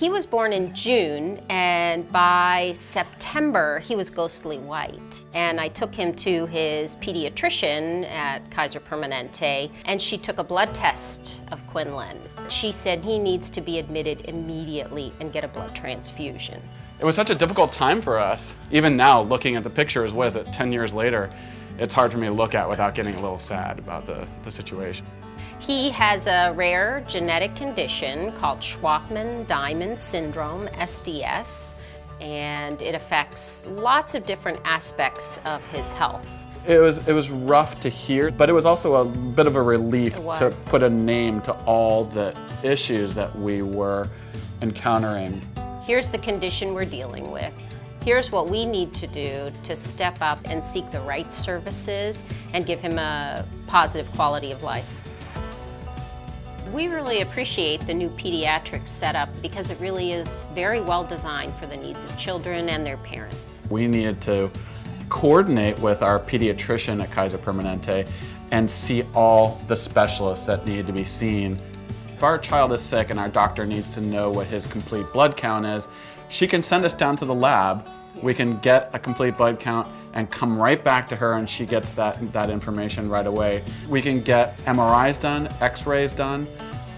He was born in June and by September he was ghostly white. And I took him to his pediatrician at Kaiser Permanente and she took a blood test of Quinlan. She said he needs to be admitted immediately and get a blood transfusion. It was such a difficult time for us. Even now, looking at the pictures, what is it, 10 years later, it's hard for me to look at without getting a little sad about the, the situation. He has a rare genetic condition called Shwachman-Diamond syndrome, SDS, and it affects lots of different aspects of his health. It was, it was rough to hear, but it was also a bit of a relief to put a name to all the issues that we were encountering. Here's the condition we're dealing with. Here's what we need to do to step up and seek the right services and give him a positive quality of life. We really appreciate the new pediatrics setup because it really is very well designed for the needs of children and their parents. We needed to coordinate with our pediatrician at Kaiser Permanente and see all the specialists that needed to be seen. If our child is sick and our doctor needs to know what his complete blood count is, she can send us down to the lab. We can get a complete blood count and come right back to her and she gets that, that information right away. We can get MRIs done, x-rays done.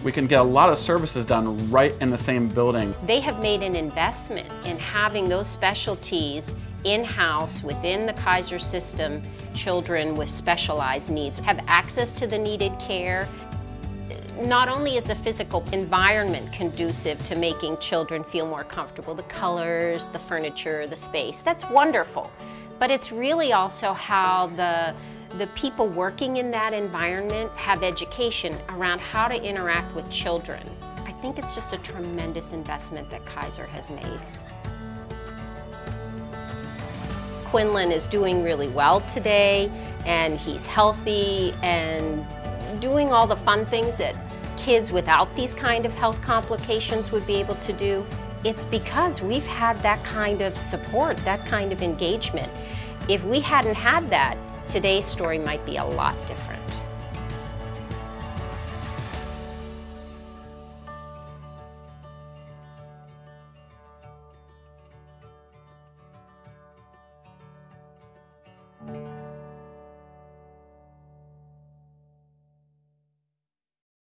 We can get a lot of services done right in the same building. They have made an investment in having those specialties in-house within the Kaiser system. Children with specialized needs have access to the needed care. Not only is the physical environment conducive to making children feel more comfortable, the colors, the furniture, the space, that's wonderful but it's really also how the, the people working in that environment have education around how to interact with children. I think it's just a tremendous investment that Kaiser has made. Quinlan is doing really well today and he's healthy and doing all the fun things that kids without these kind of health complications would be able to do. It's because we've had that kind of support, that kind of engagement. If we hadn't had that, today's story might be a lot different.